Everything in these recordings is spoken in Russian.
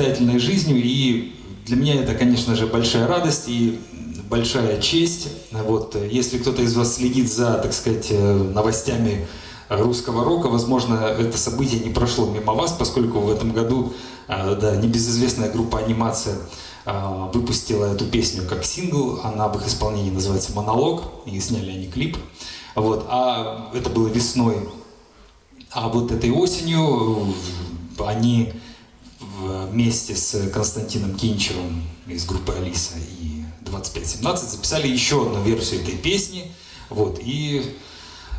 самостоятельной жизнью, и для меня это, конечно же, большая радость и большая честь. Вот, если кто-то из вас следит за, так сказать, э, новостями русского рока, возможно, это событие не прошло мимо вас, поскольку в этом году э, да, небезызвестная группа «Анимация» э, выпустила эту песню как сингл, она в их исполнении называется «Монолог», и сняли они клип. Вот, а это было весной. А вот этой осенью они вместе с Константином Кинчевым из группы Алиса и 2517 записали еще одну версию этой песни. Вот, и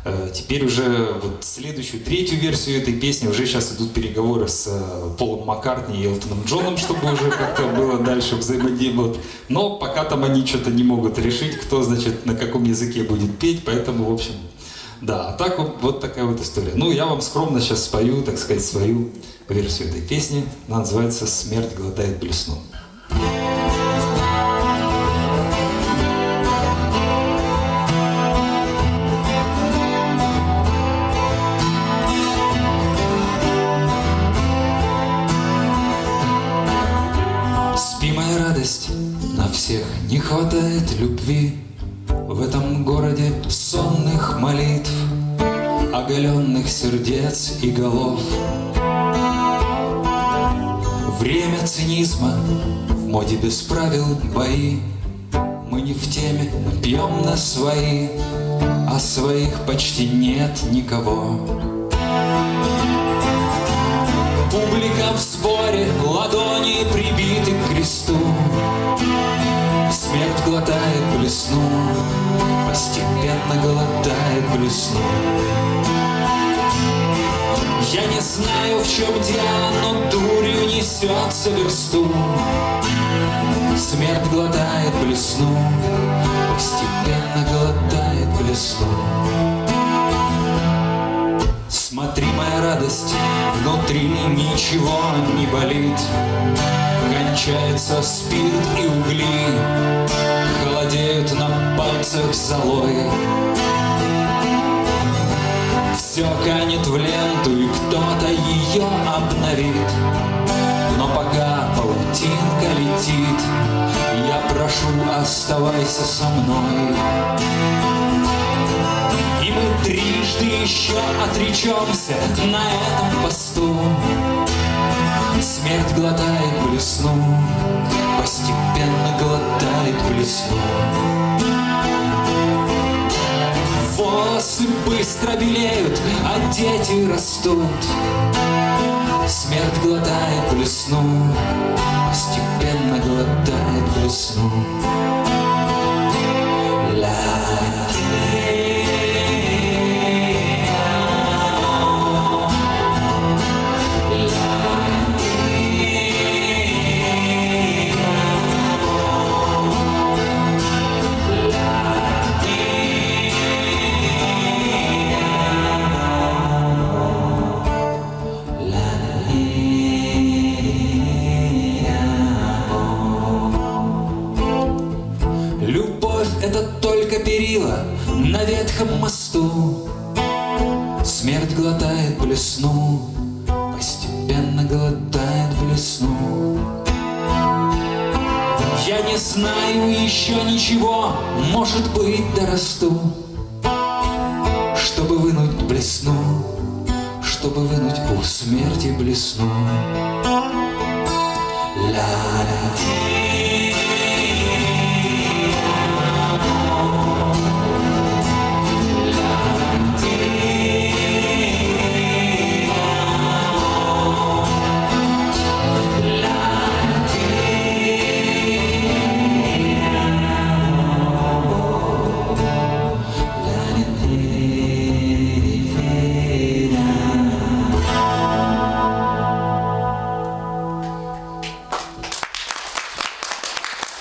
э, теперь уже вот следующую, третью версию этой песни уже сейчас идут переговоры с э, Полом Маккартни и Элтоном Джоном, чтобы уже как-то было дальше взаимодействовать. Но пока там они что-то не могут решить, кто, значит, на каком языке будет петь, поэтому, в общем, да, а так вот, вот такая вот история. Ну, я вам скромно сейчас спою, так сказать, свою версию этой песни. Она называется «Смерть глотает блесну». Спи, моя радость, на всех не хватает любви В этом городе сонных молитв Оголенных сердец и голов Время цинизма, в моде без правил бои. Мы не в теме, пьем на свои, А своих почти нет никого. Публика в споре, ладони прибиты к кресту. Смерть глотает блесну, постепенно глотает блесну. Я не знаю, в чем дело, но дурью несется версту. Смерть глотает блесну, постепенно глотает блесну. Смотри, моя радость, внутри ничего не болит. Кончается спирт и угли, холодеют на пальцах золой. Все канет в ленту, и кто-то ее обновит. Но пока паутинка летит, я прошу, оставайся со мной. И мы трижды еще отречемся на этом посту. Смерть глотает блесну, постепенно глотает блесну. Волосы быстро белеют, а дети растут. Смерть глотает блесну, постепенно глотает блесну. Любовь — это только перила на ветхом мосту. Смерть глотает блесну, постепенно глотает блесну. Я не знаю еще ничего, может быть, дорасту, чтобы вынуть блесну, чтобы вынуть у смерти блесну.